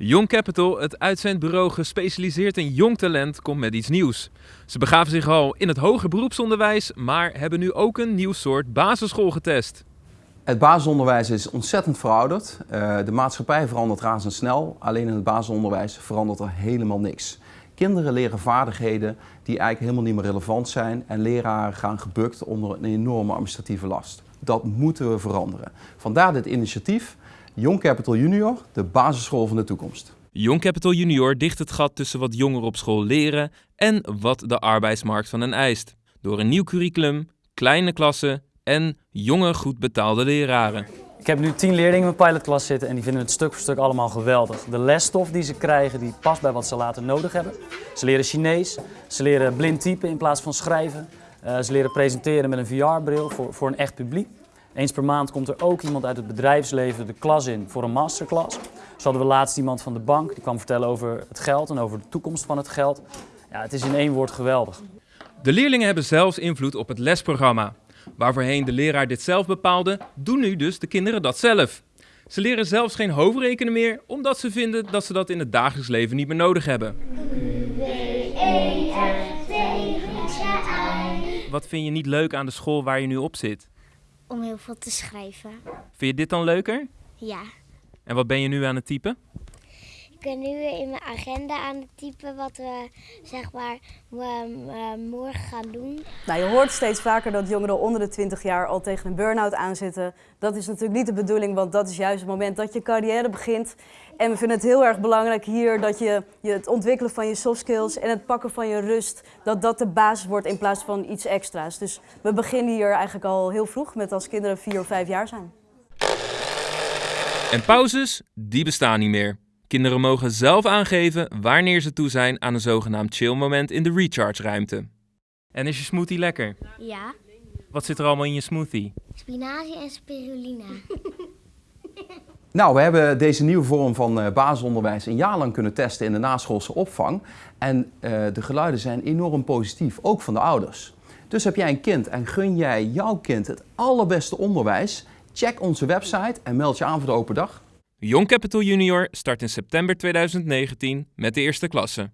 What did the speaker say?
Young Capital, het uitzendbureau gespecialiseerd in jong talent, komt met iets nieuws. Ze begaven zich al in het hoger beroepsonderwijs, maar hebben nu ook een nieuw soort basisschool getest. Het basisonderwijs is ontzettend verouderd. Uh, de maatschappij verandert razendsnel, alleen in het basisonderwijs verandert er helemaal niks. Kinderen leren vaardigheden die eigenlijk helemaal niet meer relevant zijn en leraren gaan gebukt onder een enorme administratieve last. Dat moeten we veranderen. Vandaar dit initiatief Young Capital Junior, de basisschool van de toekomst. Young Capital Junior dicht het gat tussen wat jongeren op school leren en wat de arbeidsmarkt van hen eist. Door een nieuw curriculum, kleine klassen en jonge, goed betaalde leraren. Ik heb nu tien leerlingen in mijn pilotklas zitten en die vinden het stuk voor stuk allemaal geweldig. De lesstof die ze krijgen, die past bij wat ze later nodig hebben. Ze leren Chinees, ze leren blind typen in plaats van schrijven. Uh, ze leren presenteren met een VR-bril voor, voor een echt publiek. Eens per maand komt er ook iemand uit het bedrijfsleven de klas in voor een masterclass. Zo hadden we laatst iemand van de bank, die kwam vertellen over het geld en over de toekomst van het geld. Ja, het is in één woord geweldig. De leerlingen hebben zelfs invloed op het lesprogramma. Waar voorheen de leraar dit zelf bepaalde, doen nu dus de kinderen dat zelf. Ze leren zelfs geen hoofdrekenen meer, omdat ze vinden dat ze dat in het dagelijks leven niet meer nodig hebben. Wat vind je niet leuk aan de school waar je nu op zit? Om heel veel te schrijven. Vind je dit dan leuker? Ja. En wat ben je nu aan het typen? Ik ben nu in mijn agenda aan het typen wat we zeg maar morgen gaan doen. Nou, je hoort steeds vaker dat jongeren onder de 20 jaar al tegen een burn-out aanzitten. Dat is natuurlijk niet de bedoeling, want dat is juist het moment dat je carrière begint. En we vinden het heel erg belangrijk hier dat je, je het ontwikkelen van je soft skills en het pakken van je rust, dat dat de basis wordt in plaats van iets extra's. Dus we beginnen hier eigenlijk al heel vroeg met als kinderen vier of vijf jaar zijn. En pauzes, die bestaan niet meer. Kinderen mogen zelf aangeven wanneer ze toe zijn aan een zogenaamd chill moment in de recharge ruimte. En is je smoothie lekker? Ja. Wat zit er allemaal in je smoothie? Spinazie en spirulina. Nou, we hebben deze nieuwe vorm van uh, basisonderwijs een jaar lang kunnen testen in de naschoolse opvang. En uh, de geluiden zijn enorm positief, ook van de ouders. Dus heb jij een kind en gun jij jouw kind het allerbeste onderwijs? Check onze website en meld je aan voor de open dag. Young Capital Junior start in september 2019 met de eerste klasse.